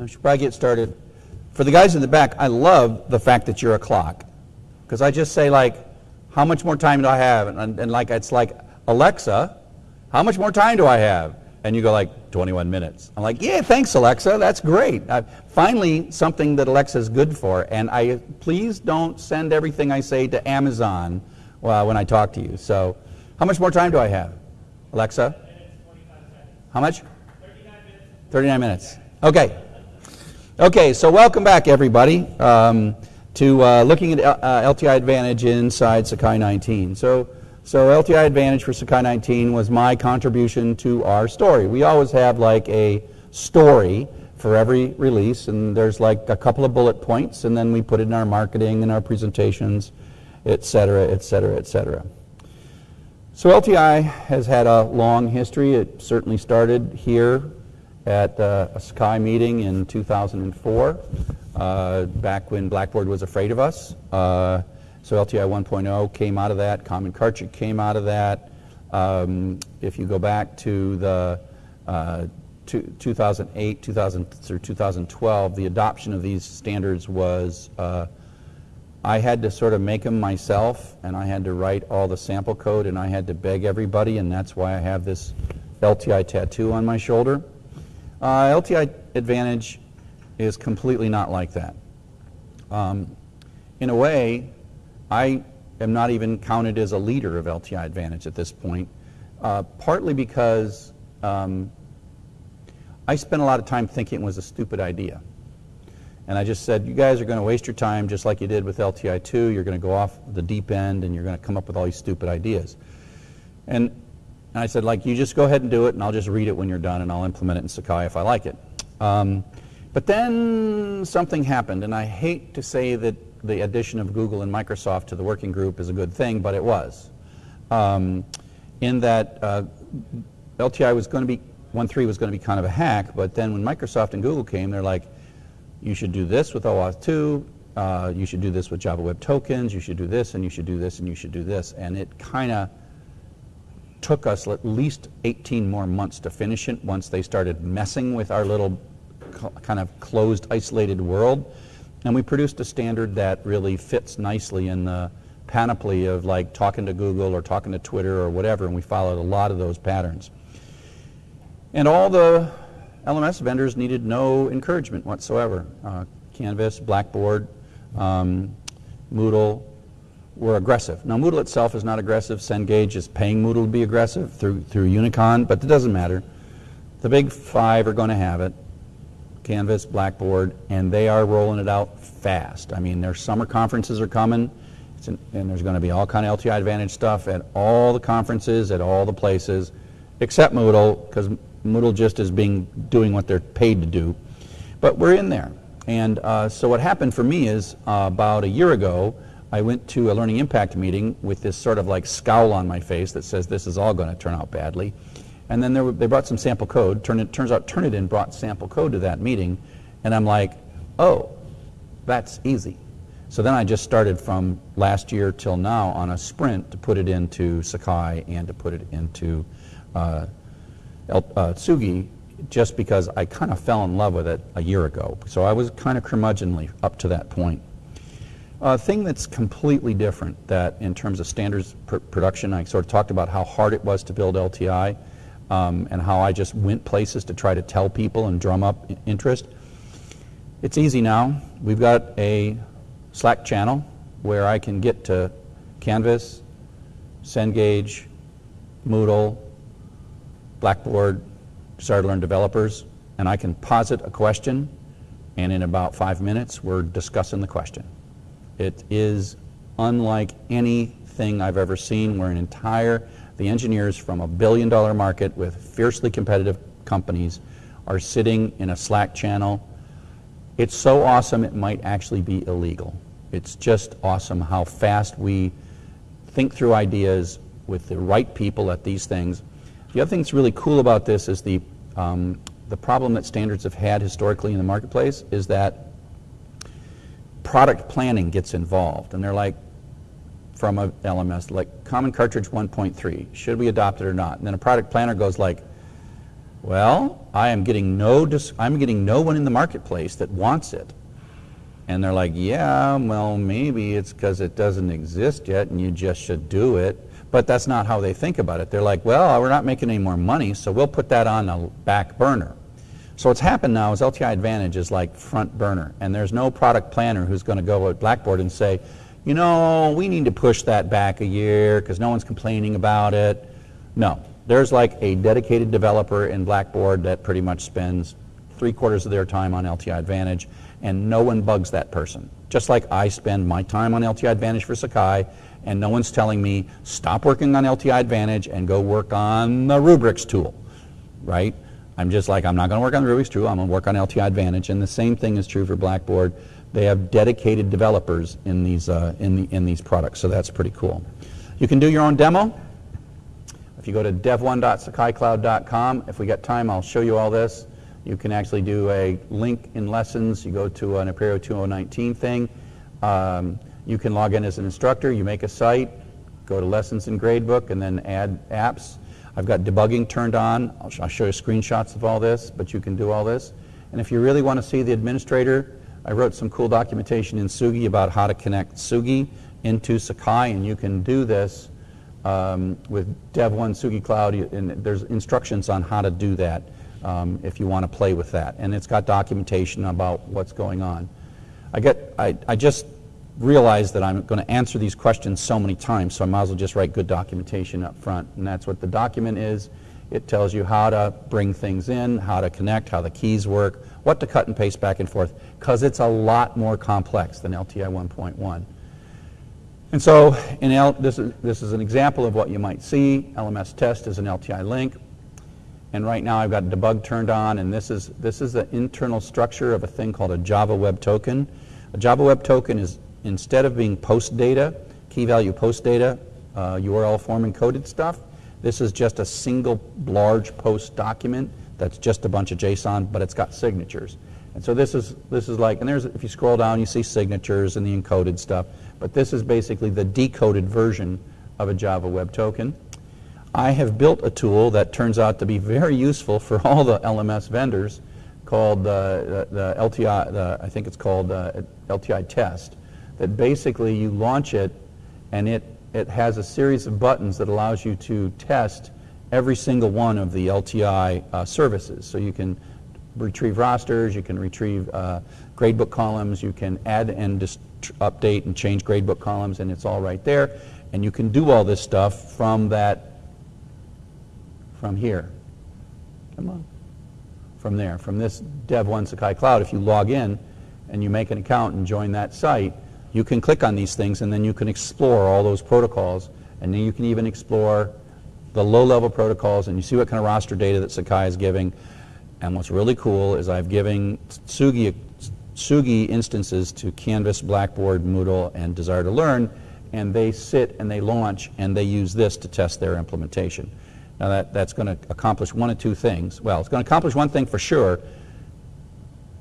I should probably get started. For the guys in the back, I love the fact that you're a clock. Because I just say, like, how much more time do I have? And, and, like, it's like, Alexa, how much more time do I have? And you go, like, 21 minutes. I'm like, yeah, thanks, Alexa. That's great. Uh, finally, something that Alexa is good for. And I please don't send everything I say to Amazon uh, when I talk to you. So, how much more time do I have? Alexa? How much? 39 minutes. Okay. Okay, so welcome back, everybody, um, to uh, looking at uh, LTI Advantage inside Sakai 19. So, so LTI Advantage for Sakai 19 was my contribution to our story. We always have like a story for every release, and there's like a couple of bullet points, and then we put it in our marketing and our presentations, et cetera, et cetera, et cetera. So LTI has had a long history. It certainly started here at uh, a Sakai meeting in 2004, uh, back when Blackboard was afraid of us. Uh, so LTI 1.0 came out of that, Common Cartridge came out of that. Um, if you go back to the uh, 2008, 2000 through 2012, the adoption of these standards was uh, I had to sort of make them myself, and I had to write all the sample code, and I had to beg everybody, and that's why I have this LTI tattoo on my shoulder. Uh, LTI Advantage is completely not like that. Um, in a way, I am not even counted as a leader of LTI Advantage at this point, uh, partly because um, I spent a lot of time thinking it was a stupid idea. And I just said, you guys are going to waste your time just like you did with LTI 2. You're going to go off the deep end and you're going to come up with all these stupid ideas. And and I said, like, you just go ahead and do it, and I'll just read it when you're done, and I'll implement it in Sakai if I like it. Um, but then something happened, and I hate to say that the addition of Google and Microsoft to the working group is a good thing, but it was. Um, in that uh, LTI was going to be, 1.3 was going to be kind of a hack, but then when Microsoft and Google came, they're like, you should do this with OAuth 2, uh, you should do this with Java Web Tokens, you should do this, and you should do this, and you should do this. And it kind of took us at least 18 more months to finish it once they started messing with our little kind of closed, isolated world. And we produced a standard that really fits nicely in the panoply of like talking to Google or talking to Twitter or whatever, and we followed a lot of those patterns. And all the LMS vendors needed no encouragement whatsoever. Uh, Canvas, Blackboard, um, Moodle, were aggressive. Now Moodle itself is not aggressive. Cengage is paying Moodle to be aggressive through, through Unicon, but it doesn't matter. The big five are going to have it, Canvas, Blackboard, and they are rolling it out fast. I mean, their summer conferences are coming, an, and there's going to be all kind of LTI Advantage stuff at all the conferences, at all the places, except Moodle, because Moodle just is being doing what they're paid to do. But we're in there. And uh, so what happened for me is uh, about a year ago, I went to a Learning Impact meeting with this sort of like scowl on my face that says this is all going to turn out badly. And then were, they brought some sample code. Turn it, turns out Turnitin brought sample code to that meeting. And I'm like, oh, that's easy. So then I just started from last year till now on a sprint to put it into Sakai and to put it into uh, El, uh, Tsugi just because I kind of fell in love with it a year ago. So I was kind of curmudgeonly up to that point. A thing that's completely different that in terms of standards pr production, I sort of talked about how hard it was to build LTI um, and how I just went places to try to tell people and drum up interest. It's easy now. We've got a Slack channel where I can get to Canvas, Cengage, Moodle, Blackboard, Desire-to-Learn developers, and I can posit a question, and in about five minutes, we're discussing the question. It is unlike anything I've ever seen where an entire, the engineers from a billion dollar market with fiercely competitive companies are sitting in a Slack channel. It's so awesome it might actually be illegal. It's just awesome how fast we think through ideas with the right people at these things. The other thing that's really cool about this is the, um, the problem that standards have had historically in the marketplace is that product planning gets involved. And they're like, from a LMS, like Common Cartridge 1.3, should we adopt it or not? And then a product planner goes like, Well, I am getting no, I'm getting no one in the marketplace that wants it. And they're like, yeah, well, maybe it's because it doesn't exist yet and you just should do it. But that's not how they think about it. They're like, well, we're not making any more money, so we'll put that on a back burner. So what's happened now is LTI Advantage is like front burner, and there's no product planner who's going to go at Blackboard and say, you know, we need to push that back a year because no one's complaining about it. No, there's like a dedicated developer in Blackboard that pretty much spends three quarters of their time on LTI Advantage, and no one bugs that person. Just like I spend my time on LTI Advantage for Sakai, and no one's telling me, stop working on LTI Advantage and go work on the rubrics tool, right? I'm just like, I'm not going to work on rubrics tool, I'm going to work on LTI Advantage, and the same thing is true for Blackboard. They have dedicated developers in these, uh, in, the, in these products, so that's pretty cool. You can do your own demo. If you go to dev1.sakaicloud.com, if we get time, I'll show you all this. You can actually do a link in lessons. You go to an Apereo 2019 thing. Um, you can log in as an instructor. You make a site, go to lessons in gradebook, and then add apps. I've got debugging turned on. I'll, sh I'll show you screenshots of all this, but you can do all this. And if you really want to see the administrator, I wrote some cool documentation in Tsugi about how to connect Tsugi into Sakai, and you can do this um, with Dev1 Tsugi Cloud, and there's instructions on how to do that um, if you want to play with that. And it's got documentation about what's going on. I, get, I, I just realized that I'm going to answer these questions so many times, so I might as well just write good documentation up front. And that's what the document is. It tells you how to bring things in, how to connect, how the keys work, what to cut and paste back and forth, because it's a lot more complex than LTI 1.1. And so in L, this, is, this is an example of what you might see. LMS test is an LTI link. And right now I've got debug turned on, and this is, this is the internal structure of a thing called a Java Web Token. A Java Web Token is, instead of being post data, key value post data, uh, URL form encoded stuff, this is just a single large post document that's just a bunch of JSON, but it's got signatures. And so this is, this is like, and there's, if you scroll down, you see signatures and the encoded stuff, but this is basically the decoded version of a Java Web Token. I have built a tool that turns out to be very useful for all the LMS vendors called uh, the, the, LTI, the, I think it's called uh, LTI test, that basically you launch it and it, it has a series of buttons that allows you to test every single one of the LTI uh, services. So you can retrieve rosters, you can retrieve uh, gradebook columns, you can add and update and change gradebook columns, and it's all right there. And you can do all this stuff from that from here. Come on. From there, from this Dev1 Sakai Cloud, if you log in and you make an account and join that site, you can click on these things and then you can explore all those protocols and then you can even explore the low-level protocols and you see what kind of roster data that Sakai is giving. And what's really cool is I've given Tsugi instances to Canvas, Blackboard, Moodle, and Desire to Learn, and they sit and they launch and they use this to test their implementation. Now that, that's going to accomplish one of two things. Well, it's going to accomplish one thing for sure.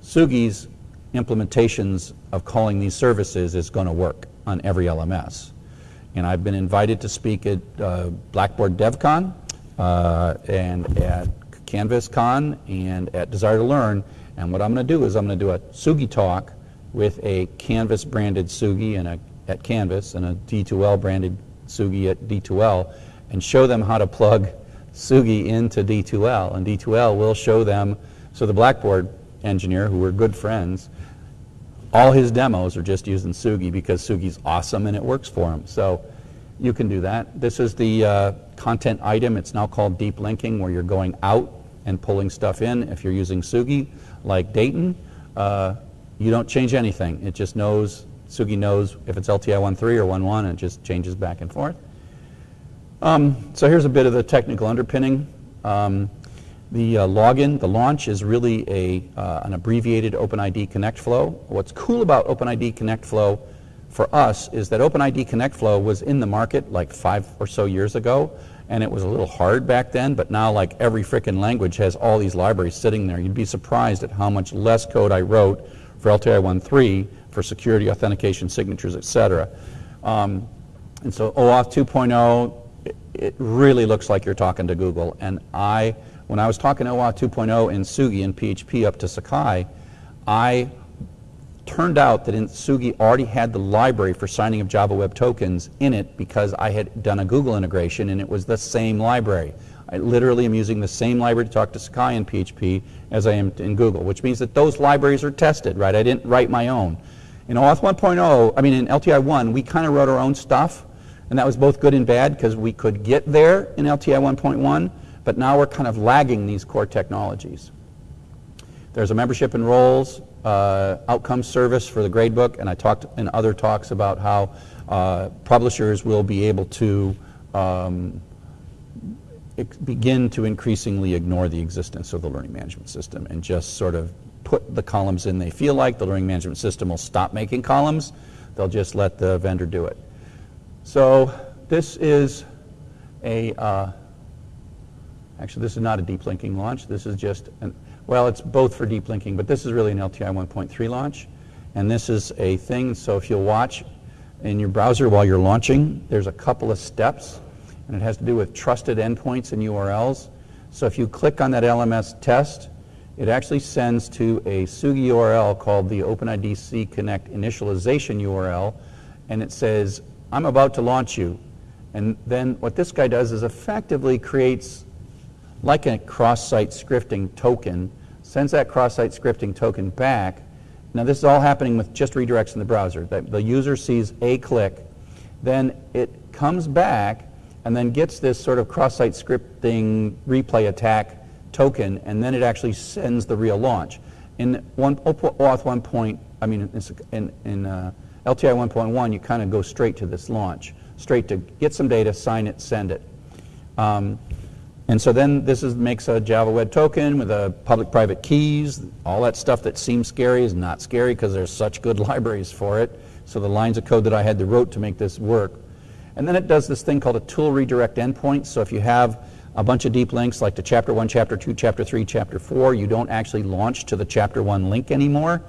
Tsugi's implementations of calling these services is going to work on every LMS. And I've been invited to speak at uh, Blackboard DevCon uh, and at CanvasCon and at Desire to Learn. And what I'm going to do is I'm going to do a Tsugi talk with a Canvas branded Tsugi and a, at Canvas and a D2L branded Tsugi at D2L and show them how to plug Tsugi into D2L, and D2L will show them, so the Blackboard engineer, who were good friends, all his demos are just using Tsugi because Tsugi's awesome and it works for him. So you can do that. This is the uh, content item. It's now called deep linking, where you're going out and pulling stuff in. If you're using Tsugi, like Dayton, uh, you don't change anything. It just knows, Tsugi knows if it's LTI 1.3 or 1.1, and it just changes back and forth. Um, so here's a bit of the technical underpinning. Um, the uh, login, the launch is really a, uh, an abbreviated OpenID Connect flow. What's cool about OpenID Connect flow for us is that OpenID Connect flow was in the market like five or so years ago, and it was a little hard back then, but now like every frickin' language has all these libraries sitting there. You'd be surprised at how much less code I wrote for LTI 1.3 for security, authentication, signatures, etc. Um, and so OAuth 2.0 it really looks like you're talking to Google. And I when I was talking OAuth 2.0 in Tsugi and PHP up to Sakai, I turned out that in Tsugi already had the library for signing of Java Web Tokens in it because I had done a Google integration and it was the same library. I literally am using the same library to talk to Sakai in PHP as I am in Google, which means that those libraries are tested, right? I didn't write my own. In OAuth 1.0, I mean in LTI 1, we kind of wrote our own stuff, and that was both good and bad because we could get there in LTI 1.1, but now we're kind of lagging these core technologies. There's a membership and roles, uh, outcome service for the gradebook, and I talked in other talks about how uh, publishers will be able to um, begin to increasingly ignore the existence of the learning management system and just sort of put the columns in they feel like. The learning management system will stop making columns. They'll just let the vendor do it. So this is a, uh, actually this is not a deep linking launch. This is just, an, well it's both for deep linking, but this is really an LTI 1.3 launch. And this is a thing, so if you'll watch in your browser while you're launching, there's a couple of steps and it has to do with trusted endpoints and URLs. So if you click on that LMS test, it actually sends to a Tsugi URL called the OpenIDC Connect initialization URL, and it says, I'm about to launch you. And then what this guy does is effectively creates like a cross-site scripting token, sends that cross-site scripting token back. Now this is all happening with just redirects in the browser. The user sees a click, then it comes back and then gets this sort of cross-site scripting replay attack token, and then it actually sends the real launch. In one, OAuth 1 point, I mean, in, in uh, LTI 1.1, you kind of go straight to this launch, straight to get some data, sign it, send it. Um, and so then this is, makes a Java Web Token with a public-private keys. All that stuff that seems scary is not scary because there's such good libraries for it. So the lines of code that I had to wrote to make this work and then it does this thing called a tool redirect endpoint. So if you have a bunch of deep links like to chapter 1, chapter 2, chapter 3, chapter 4, you don't actually launch to the chapter 1 link anymore.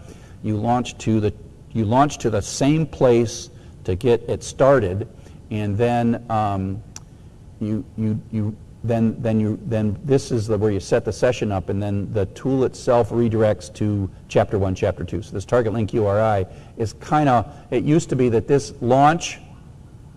You launch to the, you launch to the same place to get it started, and then um, you, you, you, then, then, you, then this is the, where you set the session up, and then the tool itself redirects to chapter 1, chapter 2. So this target link URI is kind of, it used to be that this launch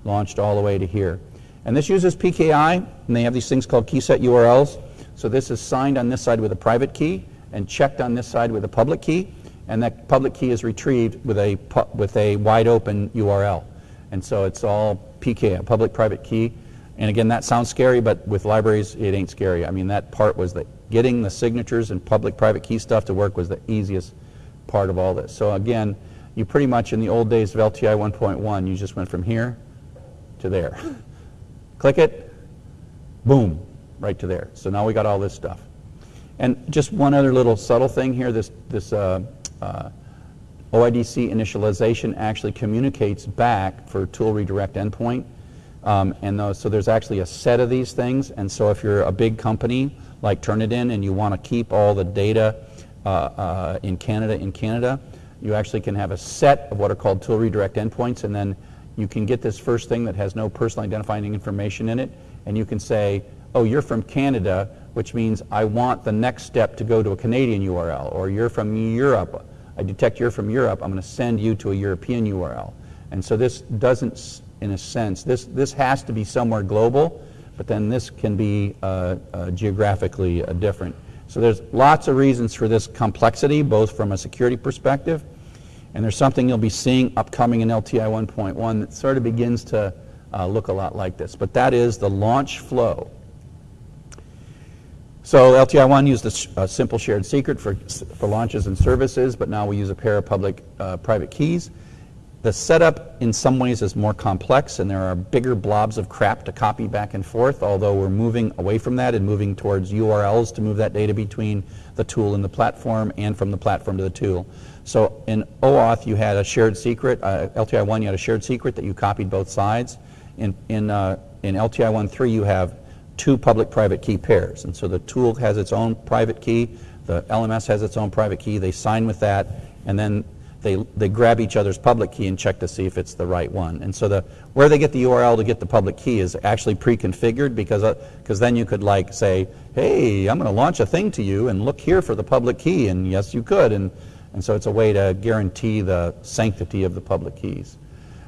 launched all the way to here. And this uses PKI, and they have these things called key set URLs. So this is signed on this side with a private key and checked on this side with a public key, and that public key is retrieved with a, with a wide open URL. And so it's all PKI, public-private key. And again, that sounds scary, but with libraries, it ain't scary. I mean, that part was that getting the signatures and public-private key stuff to work was the easiest part of all this. So again, you pretty much, in the old days of LTI 1.1, you just went from here to there. Click it, boom, right to there. So now we got all this stuff. And just one other little subtle thing here, this, this uh, uh, OIDC initialization actually communicates back for tool redirect endpoint. Um, and those, so there's actually a set of these things. And so if you're a big company like Turnitin and you want to keep all the data uh, uh, in Canada in Canada, you actually can have a set of what are called tool redirect endpoints. And then you can get this first thing that has no personal identifying information in it, and you can say, oh, you're from Canada, which means I want the next step to go to a Canadian URL, or you're from Europe, I detect you're from Europe, I'm going to send you to a European URL. And so this doesn't, in a sense, this, this has to be somewhere global, but then this can be uh, uh, geographically uh, different. So there's lots of reasons for this complexity, both from a security perspective and there's something you'll be seeing upcoming in LTI 1.1 that sort of begins to uh, look a lot like this. But that is the launch flow. So LTI 1 used a, a, simple shared secret for, for launches and services, but now we use a pair of public uh, private keys. The setup in some ways is more complex and there are bigger blobs of crap to copy back and forth, although we're moving away from that and moving towards URLs to move that data between the tool and the platform and from the platform to the tool. So in OAuth, you had a shared secret. Uh, LTI 1, you had a shared secret that you copied both sides. In, in, uh, in LTI 1.3, you have two public-private key pairs. And so the tool has its own private key. The LMS has its own private key. They sign with that. And then they, they grab each other's public key and check to see if it's the right one. And so the, where they get the URL to get the public key is actually pre-configured because because uh, then you could like say, hey, I'm going to launch a thing to you and look here for the public key. And yes, you could. And, and so it's a way to guarantee the sanctity of the public keys.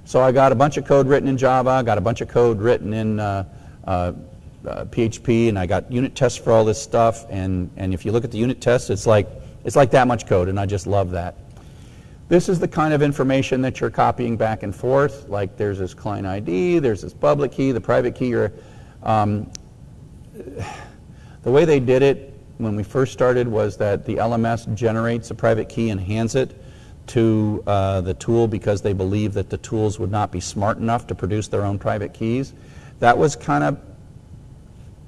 So I got a bunch of code written in Java, I got a bunch of code written in uh, uh, uh, PHP, and I got unit tests for all this stuff. And, and if you look at the unit tests, it's like, it's like that much code, and I just love that. This is the kind of information that you're copying back and forth. Like there's this client ID, there's this public key, the private key. Um, the way they did it when we first started was that the LMS generates a private key and hands it to uh, the tool because they believe that the tools would not be smart enough to produce their own private keys. That was kind of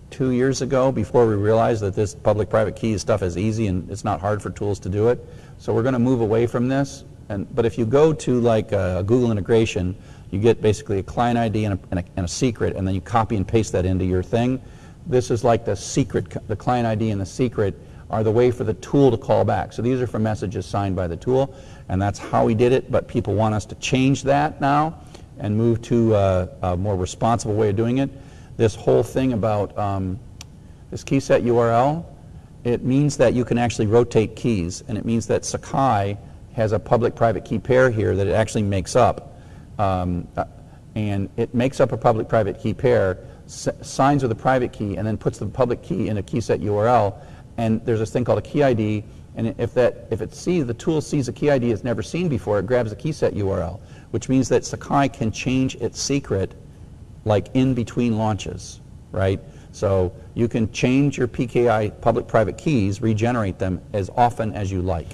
two years ago before we realized that this public-private key stuff is easy and it's not hard for tools to do it. So we're going to move away from this. And, but if you go to like a Google integration, you get basically a client ID and a, and, a, and a secret, and then you copy and paste that into your thing. This is like the secret, the client ID and the secret are the way for the tool to call back. So these are for messages signed by the tool, and that's how we did it, but people want us to change that now and move to a, a more responsible way of doing it. This whole thing about um, this key set URL, it means that you can actually rotate keys, and it means that Sakai has a public-private key pair here that it actually makes up. Um, uh, and it makes up a public-private key pair, signs with a private key, and then puts the public key in a key set URL. And there's this thing called a key ID, and if that if it sees the tool sees a key ID it's never seen before, it grabs a key set URL, which means that Sakai can change its secret like in between launches, right? So you can change your PKI public-private keys, regenerate them as often as you like.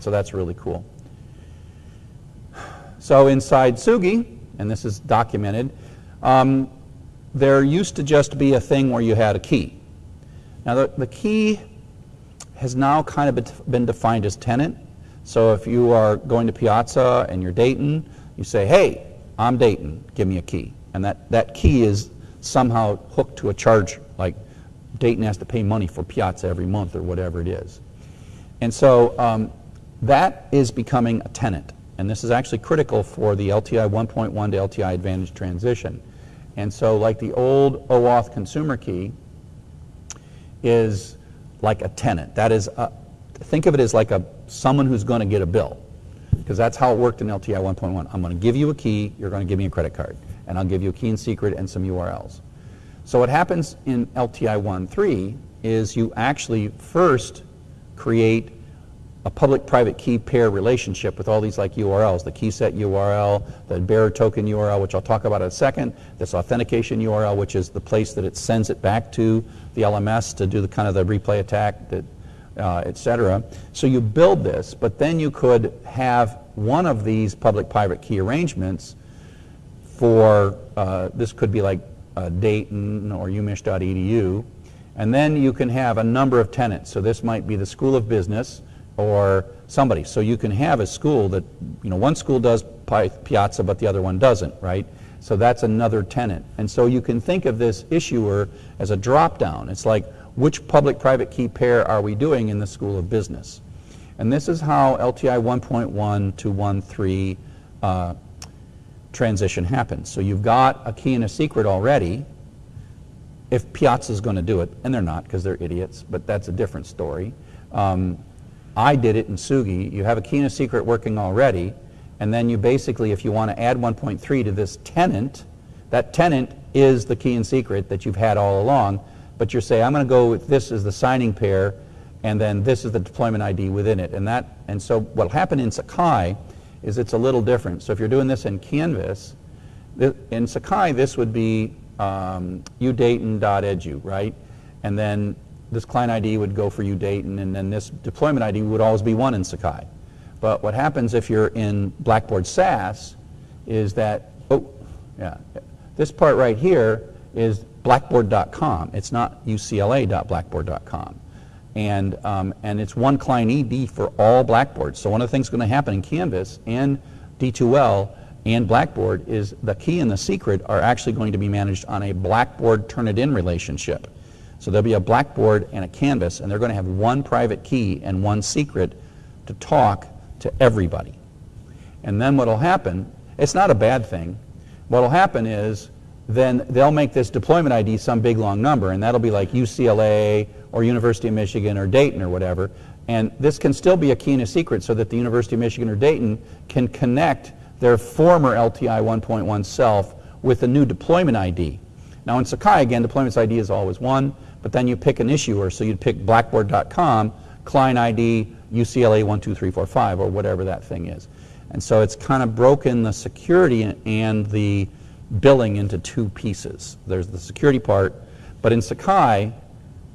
So that's really cool. So inside Tsugi, and this is documented, um, there used to just be a thing where you had a key. Now the, the key has now kind of been defined as tenant. So if you are going to Piazza and you're Dayton, you say, hey, I'm Dayton, give me a key. And that, that key is somehow hooked to a charge, like Dayton has to pay money for Piazza every month or whatever it is. And so um, that is becoming a tenant. And this is actually critical for the LTI 1.1 to LTI Advantage transition. And so like the old OAuth consumer key is like a tenant. That is, a, think of it as like a someone who's going to get a bill. Because that's how it worked in LTI 1.1. I'm going to give you a key, you're going to give me a credit card. And I'll give you a key and secret and some URLs. So what happens in LTI 1.3 is you actually first create a public-private key pair relationship with all these like URLs, the key set URL, the bearer token URL, which I'll talk about in a second, this authentication URL, which is the place that it sends it back to the LMS to do the kind of the replay attack, that, uh, et cetera. So you build this, but then you could have one of these public-private key arrangements for, uh, this could be like uh, Dayton or umich.edu, and then you can have a number of tenants. So this might be the School of Business, or somebody. So you can have a school that, you know, one school does Piazza, but the other one doesn't, right? So that's another tenant. And so you can think of this issuer as a drop-down. It's like, which public-private key pair are we doing in the School of Business? And this is how LTI 1.1 to 1.3 uh, transition happens. So you've got a key and a secret already, if Piazza is going to do it, and they're not because they're idiots, but that's a different story. Um, I did it in Tsugi. You have a key and a secret working already, and then you basically, if you want to add 1.3 to this tenant, that tenant is the key and secret that you've had all along, but you say, I'm going to go with this as the signing pair, and then this is the deployment ID within it. And, that, and so what will happen in Sakai is it's a little different. So if you're doing this in Canvas, in Sakai, this would be um, udayton.edu, right? And then this client ID would go for UDayton, and then this deployment ID would always be one in Sakai. But what happens if you're in Blackboard SaaS is that, oh, yeah, this part right here is blackboard.com. It's not ucla.blackboard.com. And, um, and it's one client ID for all Blackboards. So one of the things going to happen in Canvas and D2L and Blackboard is the key and the secret are actually going to be managed on a Blackboard Turnitin relationship. So there'll be a blackboard and a canvas, and they're going to have one private key and one secret to talk to everybody. And then what will happen, it's not a bad thing. What will happen is then they'll make this deployment ID some big long number, and that'll be like UCLA or University of Michigan or Dayton or whatever. And this can still be a key and a secret so that the University of Michigan or Dayton can connect their former LTI 1.1 self with a new deployment ID. Now in Sakai, again, deployment ID is always one, but then you pick an issuer, so you'd pick blackboard.com, client ID, UCLA 12345, or whatever that thing is. And so it's kind of broken the security and the billing into two pieces. There's the security part, but in Sakai,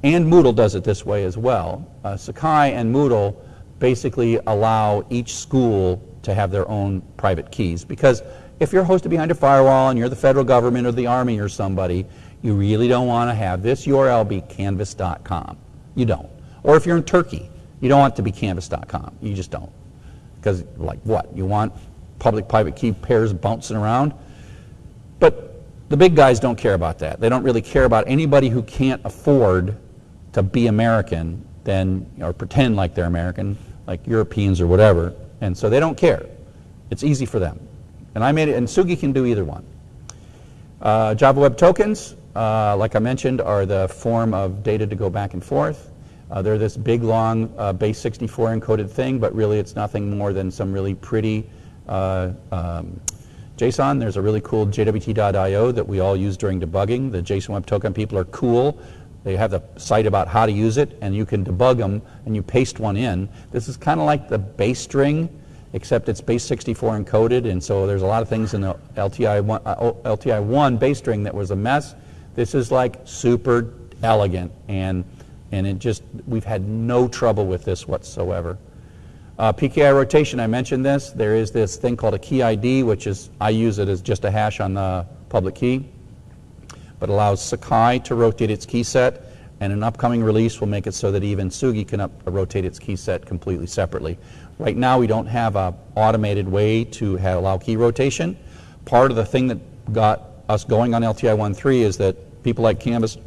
and Moodle does it this way as well. Uh, Sakai and Moodle basically allow each school to have their own private keys because if you're hosted behind a firewall and you're the federal government or the army or somebody, you really don't want to have this URL be canvas.com. You don't. Or if you're in Turkey, you don't want it to be canvas.com. You just don't. Because, like, what? You want public private key pairs bouncing around? But the big guys don't care about that. They don't really care about anybody who can't afford to be American then, or pretend like they're American, like Europeans or whatever. And so they don't care. It's easy for them. And I made it, and Tsugi can do either one. Uh, Java Web Tokens, uh, like I mentioned, are the form of data to go back and forth. Uh, they're this big, long, uh, base 64 encoded thing, but really it's nothing more than some really pretty uh, um, JSON. There's a really cool JWT.io that we all use during debugging. The JSON Web Token people are cool. They have the site about how to use it, and you can debug them, and you paste one in. This is kind of like the base string, except it's base 64 encoded, and so there's a lot of things in the LTI 1, uh, LTI 1 base string that was a mess. This is like super elegant, and, and it just, we've had no trouble with this whatsoever. Uh, PKI rotation, I mentioned this. There is this thing called a key ID, which is, I use it as just a hash on the public key but allows Sakai to rotate its key set, and an upcoming release will make it so that even Tsugi can up, rotate its key set completely separately. Right now, we don't have an automated way to have, allow key rotation. Part of the thing that got us going on LTI 1.3 is that people like Canvas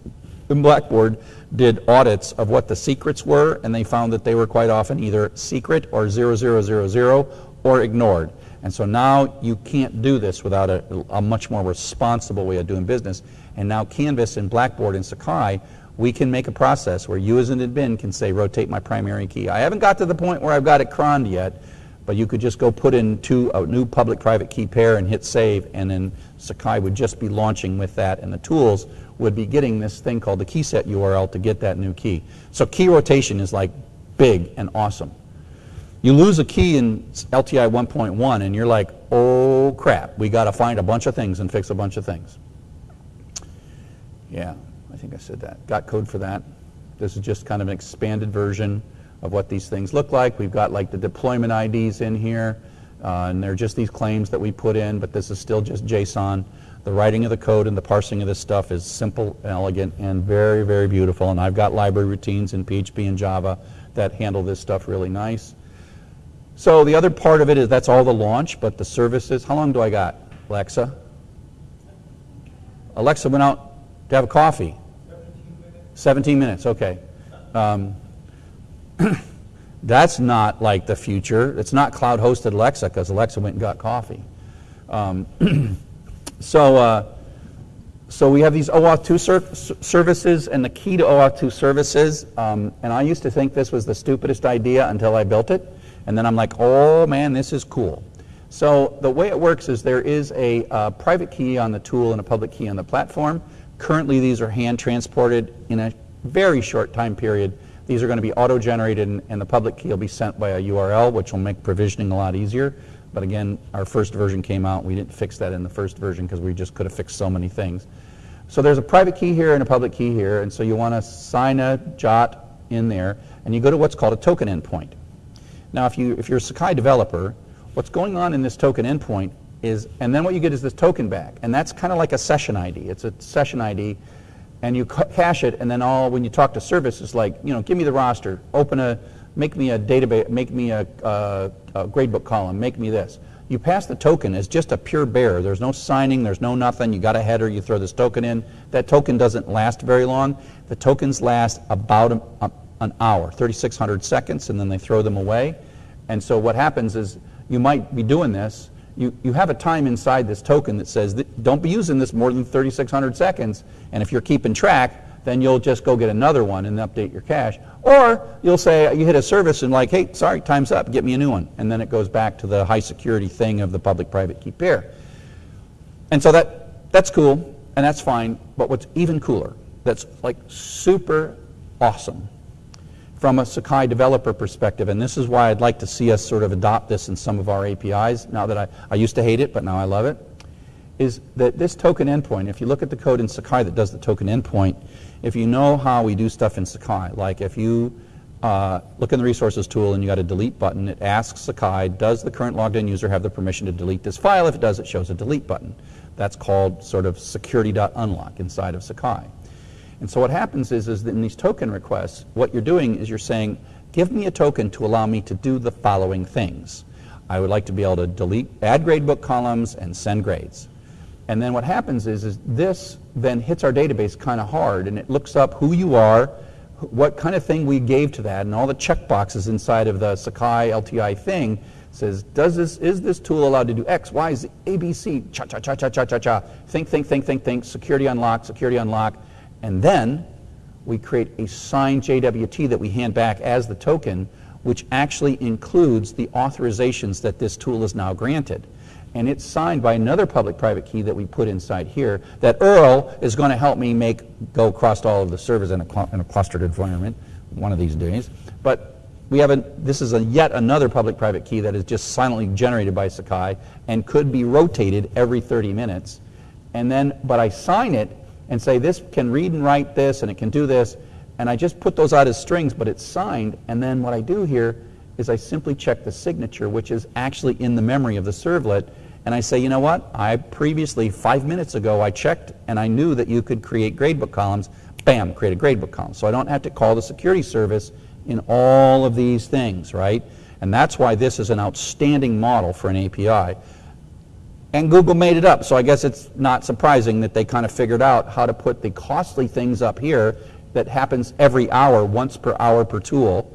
and Blackboard did audits of what the secrets were, and they found that they were quite often either secret or 0000 or ignored. And so now you can't do this without a, a much more responsible way of doing business. And now Canvas and Blackboard and Sakai, we can make a process where you as an admin can say, rotate my primary key. I haven't got to the point where I've got it croned yet, but you could just go put in two, a new public-private key pair and hit save, and then Sakai would just be launching with that, and the tools would be getting this thing called the key set URL to get that new key. So key rotation is like big and awesome. You lose a key in LTI 1.1 and you're like, oh crap, we got to find a bunch of things and fix a bunch of things. Yeah, I think I said that. Got code for that. This is just kind of an expanded version of what these things look like. We've got like the deployment IDs in here, uh, and they're just these claims that we put in, but this is still just JSON. The writing of the code and the parsing of this stuff is simple, elegant, and very, very beautiful. And I've got library routines in PHP and Java that handle this stuff really nice. So the other part of it is that's all the launch, but the services, how long do I got, Alexa? Alexa went out to have a coffee. 17 minutes, okay. Um, that's not like the future. It's not cloud hosted Alexa because Alexa went and got coffee. Um, so, uh, so we have these OAuth 2 ser services, and the key to OAuth 2 services, um, and I used to think this was the stupidest idea until I built it. And then I'm like, oh man, this is cool. So the way it works is there is a uh, private key on the tool and a public key on the platform. Currently, these are hand transported in a very short time period. These are going to be auto-generated, and, and the public key will be sent by a URL, which will make provisioning a lot easier. But again, our first version came out. We didn't fix that in the first version because we just could have fixed so many things. So there's a private key here and a public key here, and so you want to sign a JOT in there, and you go to what's called a token endpoint. Now, if, you, if you're a Sakai developer, what's going on in this token endpoint is, and then what you get is this token back. And that's kind of like a session ID. It's a session ID, and you cache it, and then all, when you talk to service, it's like, you know, give me the roster, open a, make me a database, make me a, a, a gradebook column, make me this. You pass the token as just a pure bearer. There's no signing, there's no nothing. You got a header, you throw this token in. That token doesn't last very long. The tokens last about a, a, an hour, 3,600 seconds, and then they throw them away. And so what happens is you might be doing this. You, you have a time inside this token that says, that don't be using this more than 3,600 seconds. And if you're keeping track, then you'll just go get another one and update your cache. Or you'll say, you hit a service and like, hey, sorry, time's up, get me a new one. And then it goes back to the high security thing of the public-private key pair. And so that, that's cool, and that's fine, but what's even cooler, that's like super awesome from a Sakai developer perspective, and this is why I'd like to see us sort of adopt this in some of our APIs, now that I, I used to hate it, but now I love it, is that this token endpoint, if you look at the code in Sakai that does the token endpoint, if you know how we do stuff in Sakai, like if you uh, look in the resources tool and you got a delete button, it asks Sakai, does the current logged in user have the permission to delete this file? If it does, it shows a delete button. That's called sort of security.unlock inside of Sakai. And so what happens is, is that in these token requests, what you're doing is you're saying, give me a token to allow me to do the following things. I would like to be able to delete, add gradebook columns and send grades. And then what happens is, is this then hits our database kind of hard and it looks up who you are, what kind of thing we gave to that, and all the checkboxes inside of the Sakai LTI thing says, does this, is this tool allowed to do X, Y, Z, A, B, C, cha, cha, cha, cha, cha, cha, cha, think, think, think, think, think, security unlock, security unlock, and then we create a signed JWT that we hand back as the token, which actually includes the authorizations that this tool is now granted. And it's signed by another public-private key that we put inside here that Earle is going to help me make go across all of the servers in a, in a clustered environment one of these days. But we have a, this is a yet another public-private key that is just silently generated by Sakai and could be rotated every 30 minutes. And then, but I sign it and say this can read and write this and it can do this. And I just put those out as strings, but it's signed. And then what I do here is I simply check the signature, which is actually in the memory of the servlet. And I say, you know what? I previously, five minutes ago, I checked and I knew that you could create gradebook columns. Bam, create a gradebook column. So I don't have to call the security service in all of these things, right? And that's why this is an outstanding model for an API. And Google made it up, so I guess it's not surprising that they kind of figured out how to put the costly things up here that happens every hour, once per hour per tool,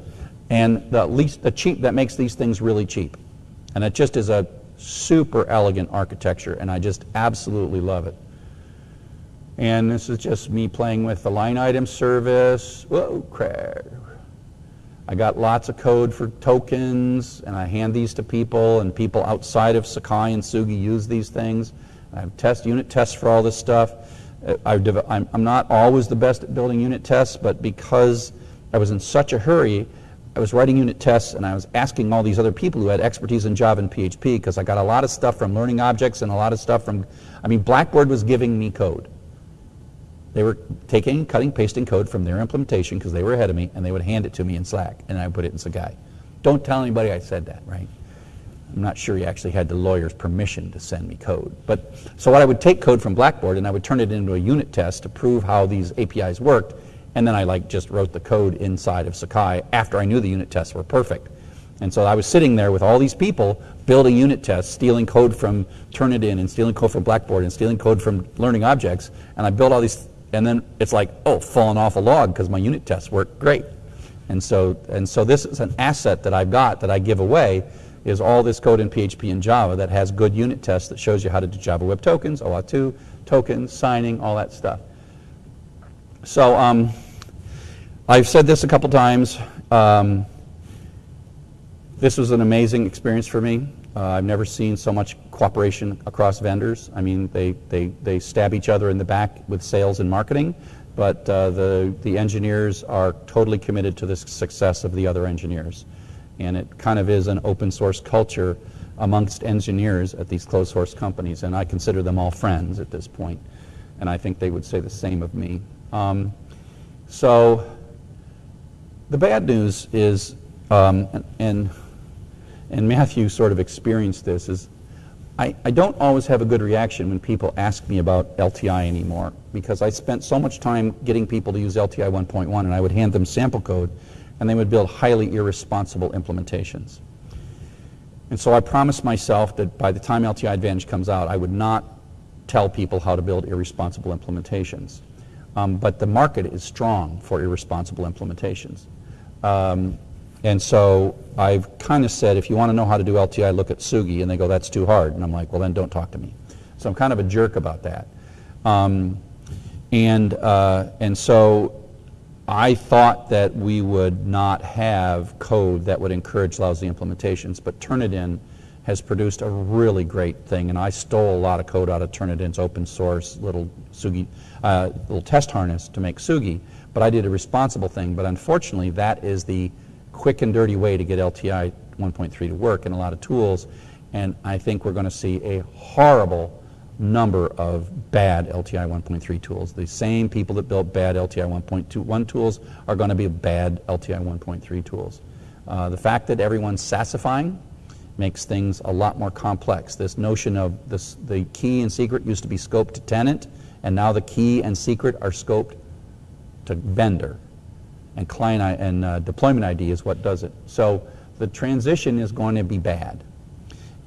and the least the cheap that makes these things really cheap. And it just is a super elegant architecture, and I just absolutely love it. And this is just me playing with the line item service. Whoa, crap. I got lots of code for tokens, and I hand these to people, and people outside of Sakai and Tsugi use these things. I have test unit tests for all this stuff. Uh, I'm, I'm not always the best at building unit tests, but because I was in such a hurry, I was writing unit tests and I was asking all these other people who had expertise in Java and PHP because I got a lot of stuff from learning objects and a lot of stuff from, I mean, Blackboard was giving me code. They were taking, cutting, pasting code from their implementation because they were ahead of me, and they would hand it to me in Slack, and I would put it in Sakai. Don't tell anybody I said that, right? I'm not sure he actually had the lawyer's permission to send me code. But so what I would take code from Blackboard and I would turn it into a unit test to prove how these APIs worked, and then I like just wrote the code inside of Sakai after I knew the unit tests were perfect. And so I was sitting there with all these people building unit tests, stealing code from Turnitin and stealing code from Blackboard and stealing code from learning objects, and I built all these and then it's like, oh, falling off a log because my unit tests work great. And so, and so this is an asset that I've got that I give away is all this code in PHP and Java that has good unit tests that shows you how to do Java Web Tokens, OAuth 2, tokens, signing, all that stuff. So um, I've said this a couple times. Um, this was an amazing experience for me. Uh, I've never seen so much cooperation across vendors. I mean, they, they, they stab each other in the back with sales and marketing, but uh, the, the engineers are totally committed to the success of the other engineers. And it kind of is an open source culture amongst engineers at these closed source companies, and I consider them all friends at this point, and I think they would say the same of me. Um, so the bad news is, um, and, and and Matthew sort of experienced this, is I, I don't always have a good reaction when people ask me about LTI anymore because I spent so much time getting people to use LTI 1.1 and I would hand them sample code and they would build highly irresponsible implementations. And so I promised myself that by the time LTI Advantage comes out, I would not tell people how to build irresponsible implementations. Um, but the market is strong for irresponsible implementations. Um, and so I've kind of said, if you want to know how to do LTI, look at Tsugi. And they go, that's too hard. And I'm like, well, then don't talk to me. So I'm kind of a jerk about that. Um, and, uh, and so I thought that we would not have code that would encourage lousy implementations, but Turnitin has produced a really great thing, and I stole a lot of code out of Turnitin's open source little Tsugi, uh, little test harness to make Tsugi, but I did a responsible thing. But unfortunately, that is the quick and dirty way to get LTI 1.3 to work in a lot of tools, and I think we're going to see a horrible number of bad LTI 1.3 tools. The same people that built bad LTI 1.21 tools are going to be bad LTI 1.3 tools. Uh, the fact that everyone's sassifying makes things a lot more complex. This notion of this, the key and secret used to be scoped to tenant, and now the key and secret are scoped to vendor. And client and uh, deployment ID is what does it. So the transition is going to be bad.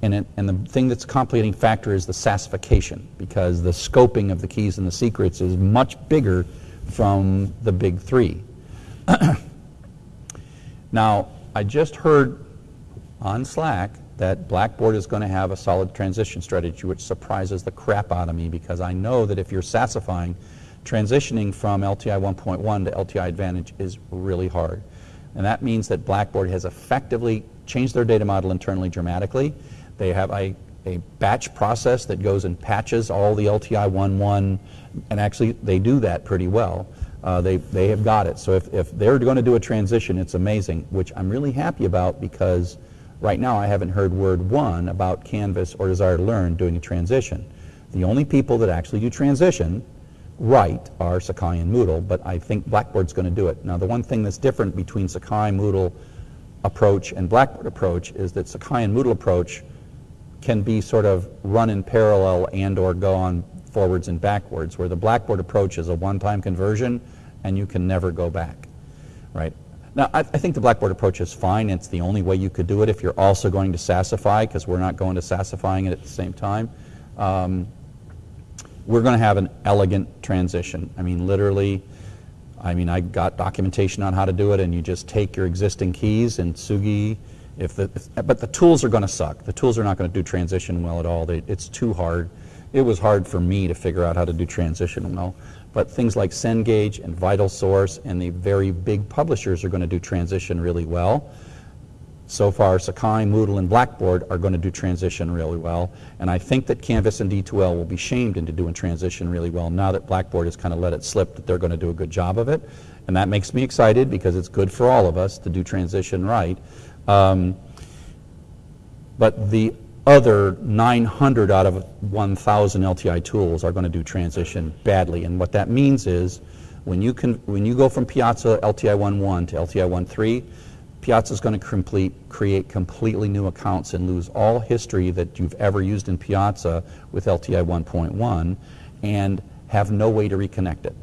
And, it, and the thing that's a complicating factor is the sassification, because the scoping of the keys and the secrets is much bigger from the big three. now, I just heard on Slack that Blackboard is going to have a solid transition strategy, which surprises the crap out of me because I know that if you're sassifying, transitioning from LTI 1.1 to LTI Advantage is really hard. And that means that Blackboard has effectively changed their data model internally dramatically they have a, a batch process that goes and patches all the LTI 1.1, and actually they do that pretty well. Uh, they, they have got it. So if, if they're going to do a transition, it's amazing, which I'm really happy about because right now I haven't heard word one about Canvas or Desire-to-Learn doing a transition. The only people that actually do transition right are Sakai and Moodle, but I think Blackboard's going to do it. Now the one thing that's different between Sakai, Moodle approach and Blackboard approach is that Sakai and Moodle approach can be sort of run in parallel and or go on forwards and backwards, where the Blackboard approach is a one-time conversion and you can never go back, right? Now, I, I, think the Blackboard approach is fine. It's the only way you could do it if you're also going to Sassify, because we're not going to Sassifying it at the same time. Um, we're going to have an elegant transition. I mean, literally, I mean, I got documentation on how to do it, and you just take your existing keys and Tsugi. if the, if, but the tools are going to suck. The tools are not going to do transition well at all. They, it's too hard. It was hard for me to figure out how to do transition well. But things like Cengage and VitalSource and the very big publishers are going to do transition really well. So far, Sakai, Moodle, and Blackboard are going to do transition really well. And I think that Canvas and D2L will be shamed into doing transition really well now that Blackboard has kind of let it slip that they're going to do a good job of it. And that makes me excited because it's good for all of us to do transition right. Um, but the other 900 out of 1,000 LTI tools are going to do transition badly. And what that means is when you, can, when you go from Piazza LTI 1.1 to LTI 1.3, Piazza is going to complete, create completely new accounts and lose all history that you've ever used in Piazza with LTI 1.1 and have no way to reconnect it.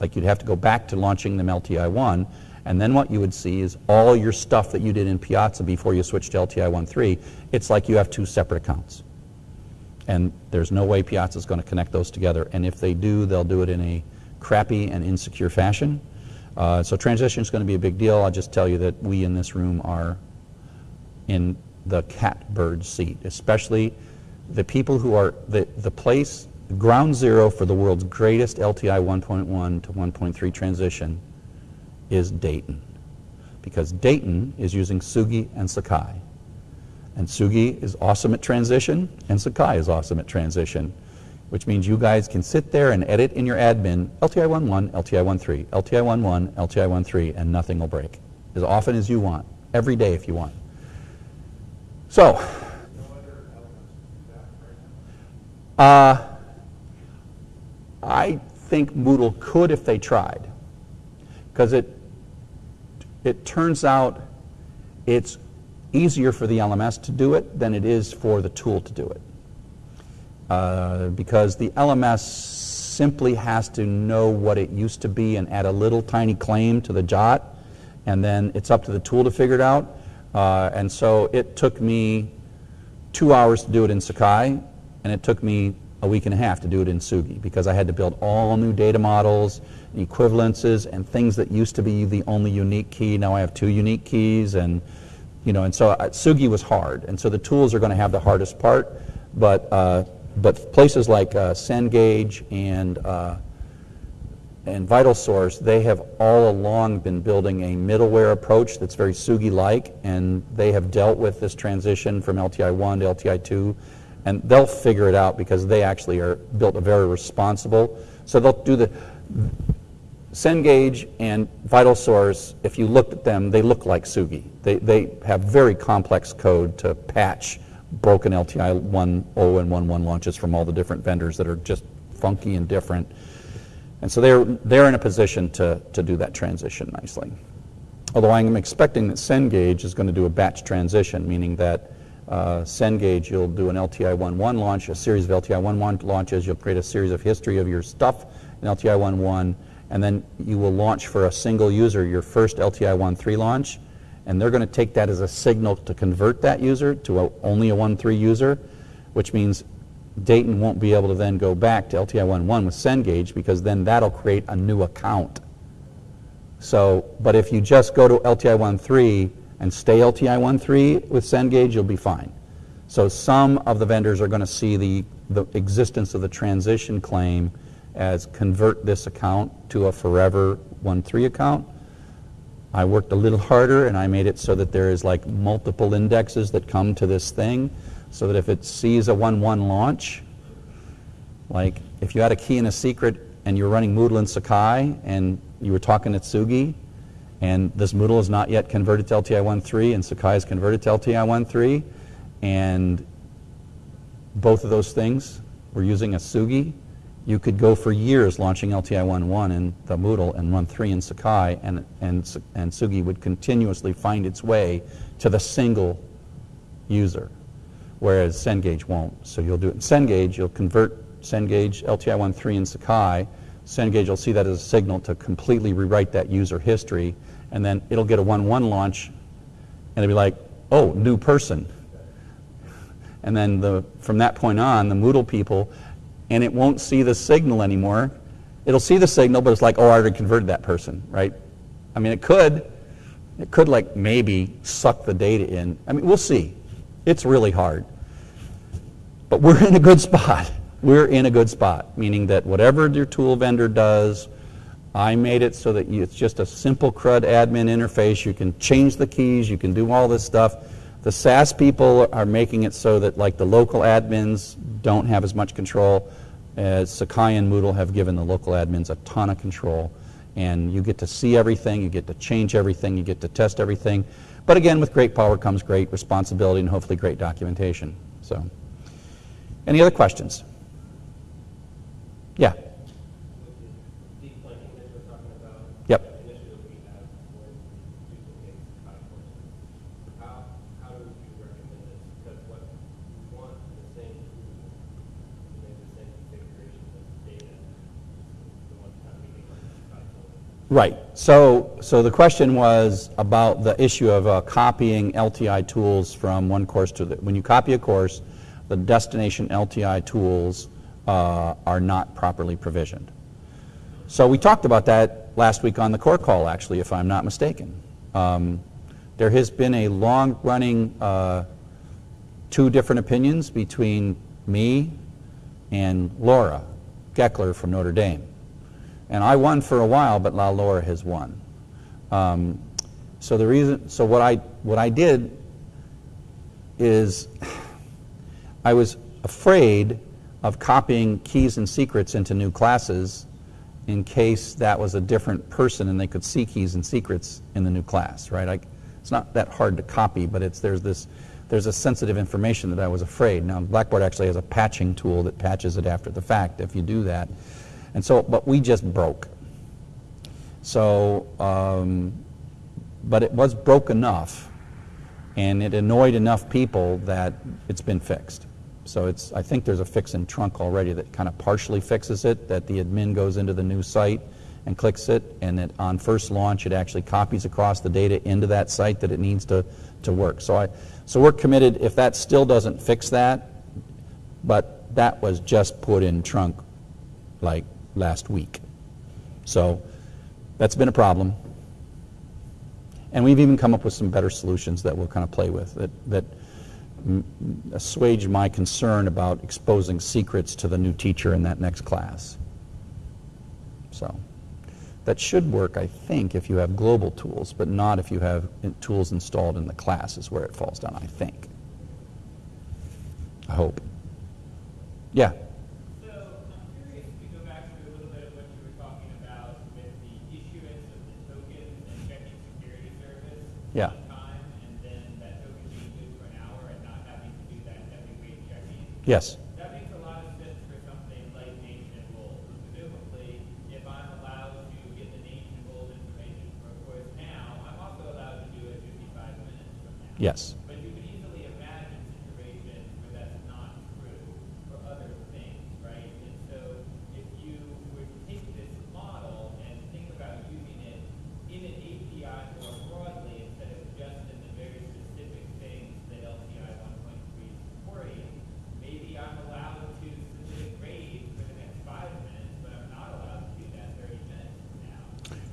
Like you'd have to go back to launching them LTI 1 and then what you would see is all your stuff that you did in Piazza before you switched to LTI 1.3, it's like you have two separate accounts. And there's no way Piazza is going to connect those together. And if they do, they'll do it in a crappy and insecure fashion. Uh, so transition is going to be a big deal. I'll just tell you that we in this room are in the catbird seat, especially the people who are the, the place, ground zero for the world's greatest LTI 1.1 to 1.3 transition is Dayton. Because Dayton is using Tsugi and Sakai. And Tsugi is awesome at transition, and Sakai is awesome at transition, which means you guys can sit there and edit in your admin LTI 1.1, LTI 1.3, LTI 1.1, LTI 1.3, and nothing will break. As often as you want, every day if you want. So, uh, I think Moodle could if they tried, because it it turns out it's easier for the LMS to do it than it is for the tool to do it. Uh, because the LMS simply has to know what it used to be and add a little tiny claim to the JWT, and then it's up to the tool to figure it out. Uh, and so it took me two hours to do it in Sakai, and it took me a week and a half to do it in Tsugi because I had to build all new data models, equivalences, and things that used to be the only unique key. Now I have two unique keys, and you know, and so uh, Tsugi was hard, and so the tools are going to have the hardest part, but uh, but places like uh, Cengage and uh, and VitalSource, they have all along been building a middleware approach that's very Tsugi-like, and they have dealt with this transition from LTI 1 to LTI 2, and they'll figure it out because they actually are built a very responsible. So they'll do the Cengage and VitalSource, if you looked at them, they look like Tsugi. They, they have very complex code to patch broken LTI 1.0 and 1.1 launches from all the different vendors that are just funky and different. And so they're, they're in a position to, to do that transition nicely. Although I'm expecting that Cengage is going to do a batch transition, meaning that uh, Cengage, you'll do an LTI 1.1 launch, a series of LTI 1.1 launches, you'll create a series of history of your stuff in LTI 1.1, and then you will launch for a single user your first LTI 1.3 launch, and they're going to take that as a signal to convert that user to a, only a 1.3 user, which means Dayton won't be able to then go back to LTI 1.1 with Cengage because then that'll create a new account. So, but if you just go to LTI 1.3 and stay LTI 1.3 with Cengage, you'll be fine. So some of the vendors are going to see the, the existence of the transition claim as convert this account to a forever 1.3 account. I worked a little harder and I made it so that there is like multiple indexes that come to this thing so that if it sees a 1-1 launch, like if you had a key and a secret and you're running Moodle and Sakai and you were talking to Tsugi and this Moodle is not yet converted to LTI 1.3 and Sakai is converted to LTI 1.3 and both of those things were using a Tsugi, you could go for years launching LTI 1.1 in the Moodle and 1.3 in Sakai and, and, and Tsugi would continuously find its way to the single user whereas Cengage won't. So you'll do it in Cengage, you'll convert Cengage LTI 1.3 in Sakai. Cengage will see that as a signal to completely rewrite that user history, and then it'll get a 1.1 launch, and it'll be like, oh, new person. And then the, from that point on, the Moodle people, and it won't see the signal anymore. It'll see the signal, but it's like, oh, I already converted that person, right? I mean, it could. It could, like, maybe suck the data in. I mean, we'll see. It's really hard. But we're in a good spot. We're in a good spot, meaning that whatever your tool vendor does, I made it so that you, it's just a simple CRUD admin interface. You can change the keys, you can do all this stuff. The SaaS people are making it so that like the local admins don't have as much control as Sakai and Moodle have given the local admins a ton of control. And you get to see everything, you get to change everything, you get to test everything. But again, with great power comes great responsibility and hopefully great documentation. So. Any other questions? Yeah. Right. So, so the question was about the issue of uh, copying LTI tools from one course to the. When you copy a course, the destination LTI tools uh, are not properly provisioned. So we talked about that last week on the core call, actually, if I'm not mistaken. Um, there has been a long-running uh, two different opinions between me and Laura Geckler from Notre Dame. And I won for a while, but La Laura has won. Um, so the reason, so what I, what I did is I was afraid of copying keys and secrets into new classes in case that was a different person and they could see keys and secrets in the new class, right? I, it's not that hard to copy, but it's, there's this there's a sensitive information that I was afraid. Now, Blackboard actually has a patching tool that patches it after the fact if you do that. And so, but we just broke. So, um, but it was broke enough and it annoyed enough people that it's been fixed. So it's, I think there's a fix in trunk already that kind of partially fixes it, that the admin goes into the new site and clicks it, and that on first launch it actually copies across the data into that site that it needs to, to work. So, I, so we're committed, if that still doesn't fix that, but that was just put in trunk like last week. So that's been a problem. And we've even come up with some better solutions that we'll kind of play with that, that assuage my concern about exposing secrets to the new teacher in that next class. So that should work, I think, if you have global tools, but not if you have tools installed in the class is where it falls down, I think. I hope. Yeah. So I'm curious to go back to a little bit of what you were talking about with the issuance of the tokens and checking security service Yeah. one time, and then that token being used for an hour and not having to do that heavyweight checking. Yes. That makes a lot of sense for something like nation and gold. Presumably, if I'm allowed to get the nation and gold information for a course now, I'm also allowed to do it 55 minutes from now. Yes. But you could easily imagine situations where that's not true for other things, right? And so if you were to take this model and think about using it in an API more broadly instead of just in the very specific things that LTI 1.3 is supporting, maybe I'm allowed to submit a grade for the next five minutes, but I'm not allowed to do that 30 minutes from now.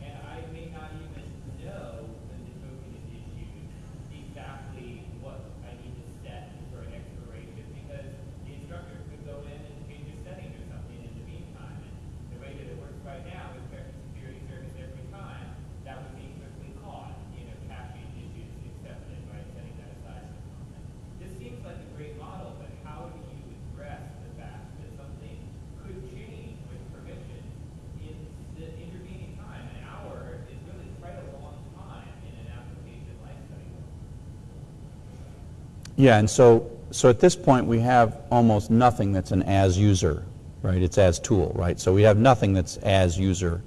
And I may not even know when the token is issued exactly what I need to set for an expiration because the instructor could go in and change a setting or something in the meantime. And the way that it works right now with checking security service every time, that would be quickly caught, you know, caching issues accepted by setting that aside for a moment. This seems like a great model, but how do you address the fact that something could change with permission in the intervening time? An hour is really quite a long time in an application lifecycle. Yeah, and so, so at this point, we have almost nothing that's an as user, right? It's as tool, right? So we have nothing that's as user,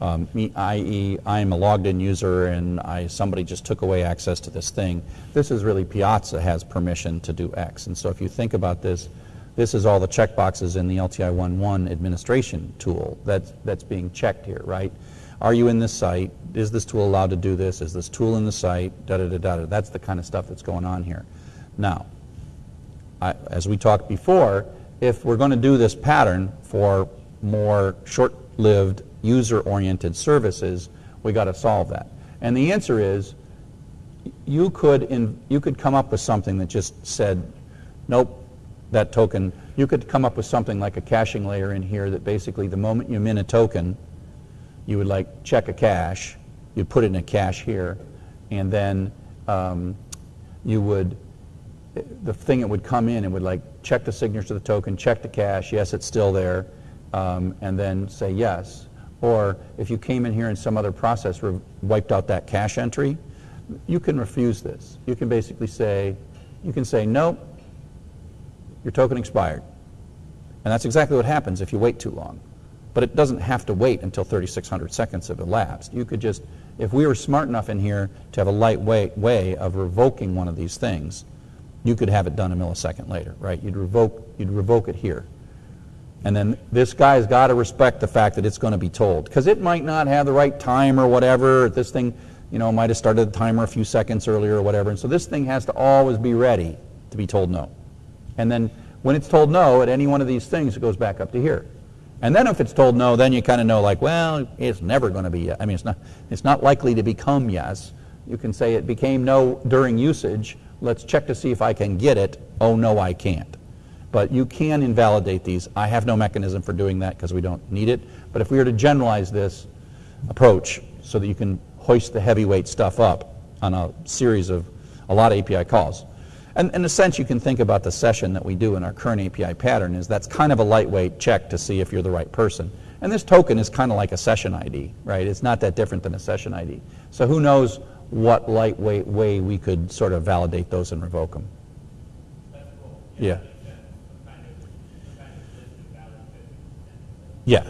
um, i.e., I'm a logged in user and I, somebody just took away access to this thing. This is really Piazza has permission to do X. And so if you think about this, this is all the checkboxes in the LTI 1.1 administration tool that's, that's being checked here, right? Are you in this site? Is this tool allowed to do this? Is this tool in the site? Da da da da. da. That's the kind of stuff that's going on here. Now, I, as we talked before, if we're going to do this pattern for more short-lived, user-oriented services, we got to solve that. And the answer is, you could in, you could come up with something that just said, nope, that token. You could come up with something like a caching layer in here that basically the moment you min a token, you would like check a cache, you'd put it in a cache here, and then um, you would the thing that would come in and would like check the signature to the token, check the cache, yes, it's still there, um, and then say yes. Or if you came in here and some other process wiped out that cache entry, you can refuse this. You can basically say, you can say, nope, your token expired. And that's exactly what happens if you wait too long. But it doesn't have to wait until 3,600 seconds have elapsed. You could just, if we were smart enough in here to have a lightweight way of revoking one of these things, you could have it done a millisecond later, right? You'd revoke, you'd revoke it here. And then this guy's got to respect the fact that it's going to be told. Because it might not have the right time or whatever. This thing, you know, might have started the timer a few seconds earlier or whatever. And so this thing has to always be ready to be told no. And then when it's told no at any one of these things, it goes back up to here. And then if it's told no, then you kind of know like, well, it's never going to be, I mean, it's not, it's not likely to become yes. You can say it became no during usage. Let's check to see if I can get it. Oh, no, I can't. But you can invalidate these. I have no mechanism for doing that because we don't need it. But if we were to generalize this approach so that you can hoist the heavyweight stuff up on a series of a lot of API calls. And in a sense, you can think about the session that we do in our current API pattern is that's kind of a lightweight check to see if you're the right person. And this token is kind of like a session ID, right? It's not that different than a session ID. So who knows what lightweight way we could sort of validate those and revoke them. Yeah. Yeah.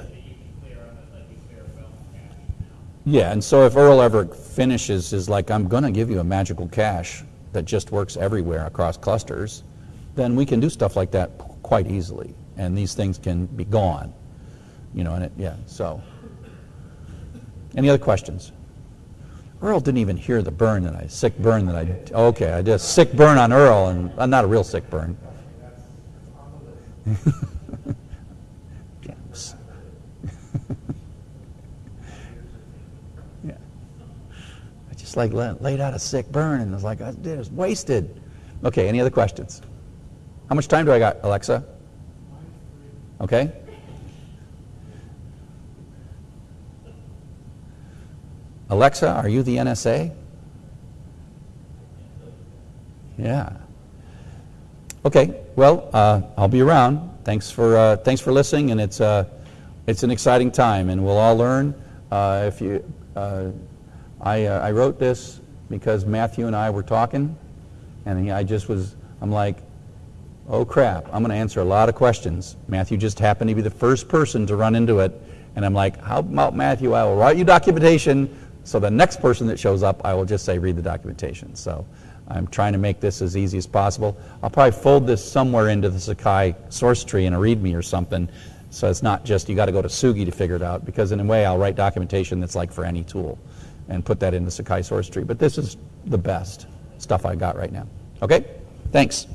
Yeah, and so if Earle ever finishes is like, I'm going to give you a magical cache that just works everywhere across clusters, then we can do stuff like that quite easily. And these things can be gone. You know, and it, yeah, so. Any other questions? Earle didn't even hear the burn that I, sick burn that I, okay, I did a sick burn on Earle, and uh, not a real sick burn. Yeah. I just like la- laid out a sick burn and was like, I did, it was wasted. Okay, any other questions? How much time do I got, Alexa? Okay. Alexa, are you the NSA? Yeah. Okay. Well, uh, I'll be around. Thanks for uh, thanks for listening, and it's uh, it's an exciting time, and we'll all learn. Uh, if you, uh, I uh, I wrote this because Matthew and I were talking, and he, I just was I'm like, oh crap, I'm going to answer a lot of questions. Matthew just happened to be the first person to run into it, and I'm like, how about Matthew? I will write you documentation, so the next person that shows up, I will just say read the documentation. So. I'm trying to make this as easy as possible. I'll probably fold this somewhere into the Sakai source tree in a README or something, so it's not just you got to go to Tsugi to figure it out, because in a way I'll write documentation that's like for any tool and put that in the Sakai source tree. But this is the best stuff I got right now. Okay? Thanks.